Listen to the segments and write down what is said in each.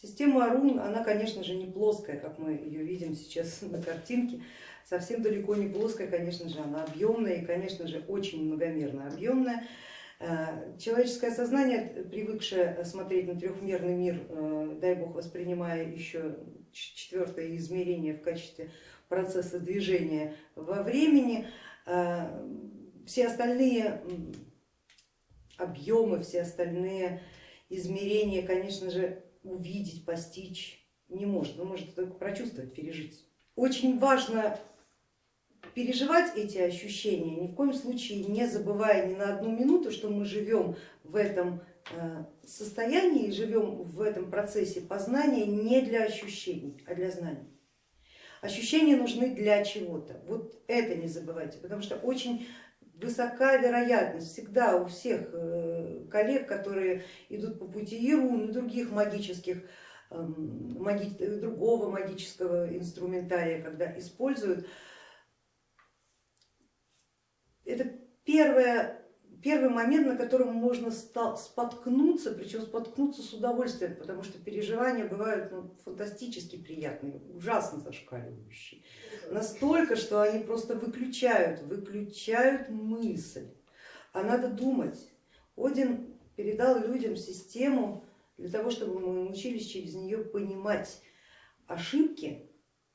Система рун, она, конечно же, не плоская, как мы ее видим сейчас на картинке, совсем далеко не плоская, конечно же, она объемная и, конечно же, очень многомерно объемная. Э, человеческое сознание, привыкшее смотреть на трехмерный мир, э, дай бог воспринимая еще четвертое измерение в качестве процесса движения во времени, э, все остальные объемы, все остальные измерения, конечно же, увидеть, постичь не может, вы можете только прочувствовать, пережить. Очень важно переживать эти ощущения, ни в коем случае не забывая ни на одну минуту, что мы живем в этом э, состоянии, живем в этом процессе познания не для ощущений, а для знаний. Ощущения нужны для чего-то, вот это не забывайте, потому что очень высока вероятность. Всегда у всех э, коллег, которые идут по пути Ирун и других магических, эм, маги, другого магического инструментария, когда используют, это первое, первый момент, на котором можно споткнуться, причем споткнуться с удовольствием, потому что переживания бывают ну, фантастически приятные, ужасно зашкаливающие. Настолько, что они просто выключают, выключают мысль, а надо думать. Один передал людям систему для того, чтобы мы научились через нее понимать ошибки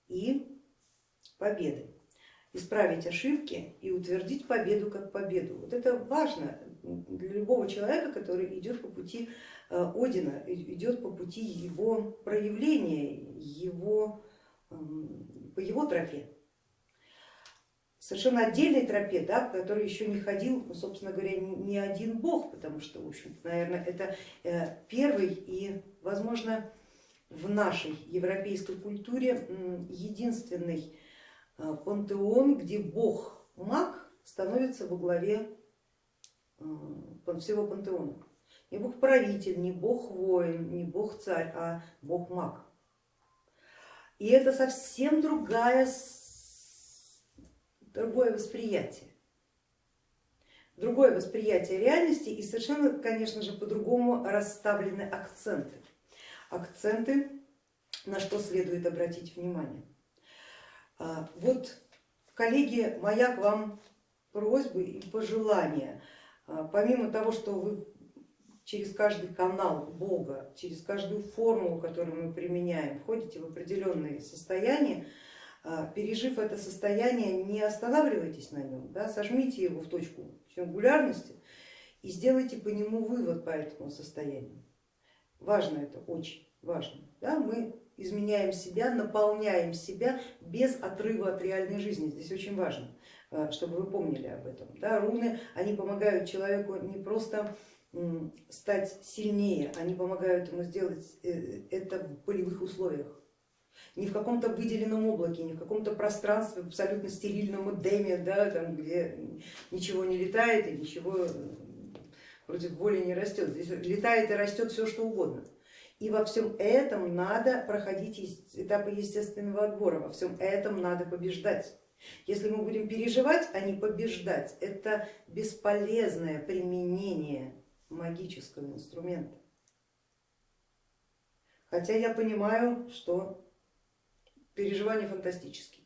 и победы, исправить ошибки и утвердить победу как победу. Вот это важно для любого человека, который идет по пути э, Одина, идет по пути его проявления, его по его тропе, совершенно отдельной тропе, да, по которой еще не ходил, ну, собственно говоря, ни один бог, потому что, в общем наверное, это э, первый и, возможно, в нашей европейской культуре единственный пантеон, где бог маг становится во главе э, всего пантеона. Не бог правитель, не бог воин, не бог царь, а бог маг. И это совсем другая, другое восприятие. Другое восприятие реальности и совершенно, конечно же, по-другому расставлены акценты. Акценты, на что следует обратить внимание. А, вот, коллеги, моя к вам просьба и пожелание. А, помимо того, что вы через каждый канал Бога, через каждую формулу, которую мы применяем, входите в определенные состояния, а, пережив это состояние, не останавливайтесь на нем, да, сожмите его в точку сингулярности и сделайте по нему вывод по этому состоянию. Важно это, очень важно. Да, мы изменяем себя, наполняем себя без отрыва от реальной жизни. Здесь очень важно, а, чтобы вы помнили об этом. Да, руны, они помогают человеку не просто стать сильнее, они помогают ему сделать э, это в полевых условиях. Не в каком-то выделенном облаке, не в каком-то пространстве, в абсолютно стерильном эдеме, да, там, где ничего не летает и ничего против воли не растет. Здесь летает и растет все что угодно. И во всем этом надо проходить этапы естественного отбора, во всем этом надо побеждать. Если мы будем переживать, а не побеждать, это бесполезное применение магического инструмента. Хотя я понимаю, что переживания фантастические,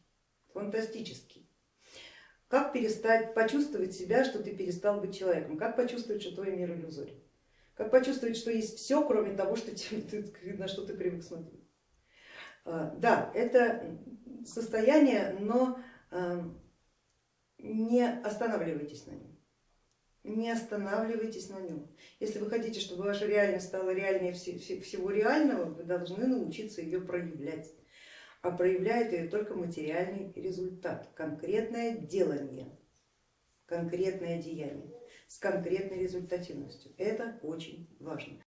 фантастические. Как перестать почувствовать себя, что ты перестал быть человеком? Как почувствовать, что твой мир иллюзорен? Как почувствовать, что есть все, кроме того, что ты, на что ты привык смотреть? А, да, это состояние, но а, не останавливайтесь на нем не останавливайтесь на нем. Если вы хотите, чтобы ваша реальность стала реальнее всего реального, вы должны научиться ее проявлять. А проявляет ее только материальный результат, конкретное делание, конкретное деяние с конкретной результативностью. Это очень важно.